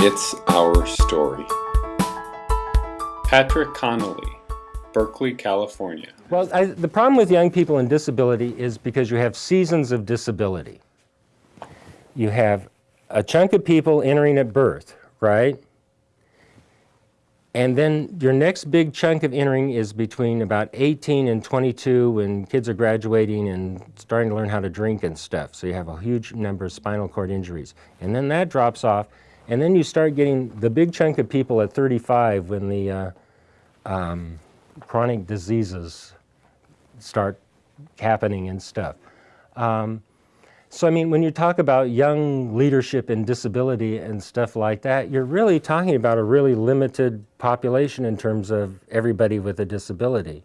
It's Our Story. Patrick Connolly, Berkeley, California. Well, I, the problem with young people and disability is because you have seasons of disability. You have a chunk of people entering at birth, right? And then your next big chunk of entering is between about 18 and 22 when kids are graduating and starting to learn how to drink and stuff. So you have a huge number of spinal cord injuries. And then that drops off and then you start getting the big chunk of people at 35 when the uh, um, chronic diseases start happening and stuff. Um, so I mean, when you talk about young leadership and disability and stuff like that, you're really talking about a really limited population in terms of everybody with a disability.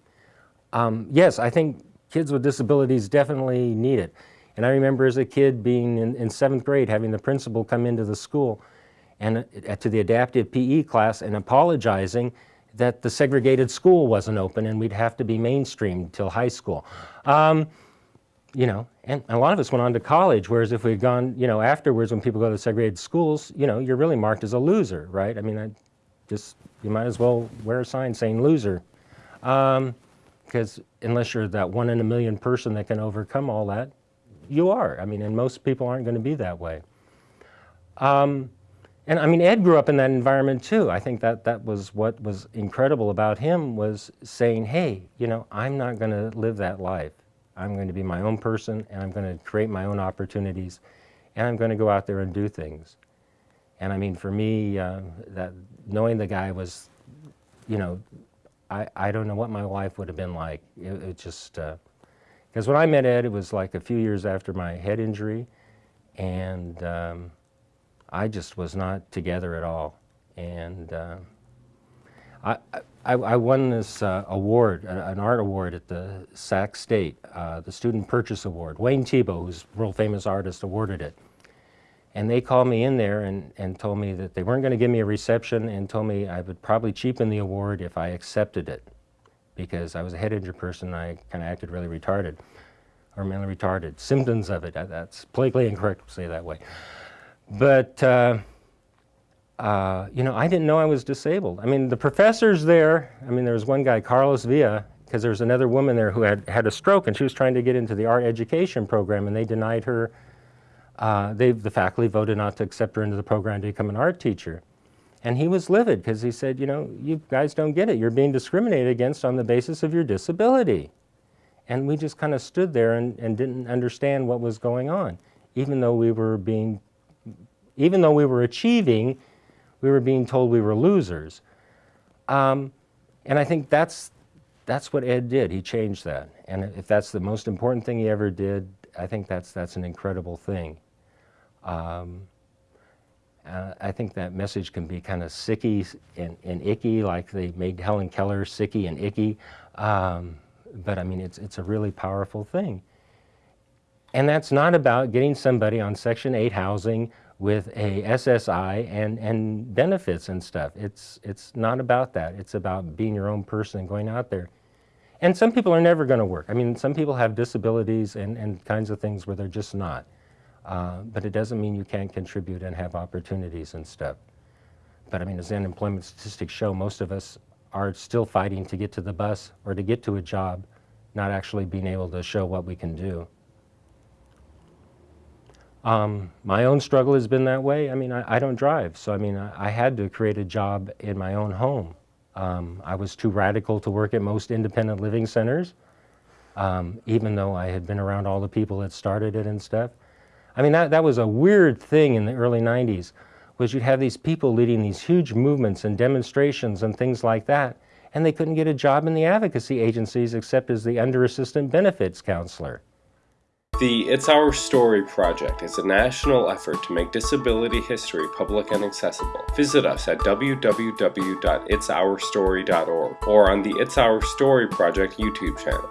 Um, yes, I think kids with disabilities definitely need it. And I remember as a kid being in, in seventh grade, having the principal come into the school and uh, to the adaptive PE class and apologizing that the segregated school wasn't open and we'd have to be mainstreamed till high school. Um, you know, and a lot of us went on to college, whereas if we'd gone, you know, afterwards when people go to segregated schools, you know, you're really marked as a loser, right? I mean, I just, you might as well wear a sign saying loser. Um, because unless you're that one in a million person that can overcome all that, you are. I mean, and most people aren't going to be that way. Um, and I mean, Ed grew up in that environment too. I think that that was what was incredible about him was saying, hey, you know, I'm not going to live that life. I'm going to be my own person and I'm going to create my own opportunities and I'm going to go out there and do things. And I mean, for me, uh, that knowing the guy was, you know, I, I don't know what my life would have been like. It, it just, because uh, when I met Ed, it was like a few years after my head injury and um, I just was not together at all. And uh, I, I, I, won this uh, award, an art award at the Sac State, uh, the Student Purchase Award. Wayne Thiebaud, who's a world famous artist, awarded it. And they called me in there and, and told me that they weren't going to give me a reception and told me I would probably cheapen the award if I accepted it because I was a head injured person I kind of acted really retarded or mentally retarded. Symptoms of it, that's politically incorrect to say that way. But, uh, uh, you know, I didn't know I was disabled. I mean, the professors there, I mean, there was one guy, Carlos Villa, because there was another woman there who had had a stroke and she was trying to get into the art education program and they denied her, uh, they, the faculty voted not to accept her into the program to become an art teacher. And he was livid because he said, you know, you guys don't get it. You're being discriminated against on the basis of your disability. And we just kind of stood there and, and didn't understand what was going on, even though we were being even though we were achieving, we were being told we were losers. Um, and I think that's, that's what Ed did. He changed that. And if that's the most important thing he ever did, I think that's, that's an incredible thing. Um, uh, I think that message can be kind of sicky and, and, icky, like they made Helen Keller sicky and icky. Um, but I mean, it's, it's a really powerful thing. And that's not about getting somebody on Section 8 housing with a SSI and, and benefits and stuff. It's, it's not about that. It's about being your own person and going out there. And some people are never going to work. I mean, some people have disabilities and, and kinds of things where they're just not. Uh, but it doesn't mean you can't contribute and have opportunities and stuff. But I mean, as unemployment statistics show, most of us are still fighting to get to the bus or to get to a job, not actually being able to show what we can do. Um, my own struggle has been that way. I mean, I, I don't drive, so I mean, I, I, had to create a job in my own home. Um, I was too radical to work at most independent living centers, um, even though I had been around all the people that started it and stuff. I mean, that, that was a weird thing in the early 90s, was you'd have these people leading these huge movements and demonstrations and things like that, and they couldn't get a job in the advocacy agencies except as the under-assistant benefits counselor. The It's Our Story project is a national effort to make disability history public and accessible. Visit us at www.itsourstory.org or on the It's Our Story project YouTube channel.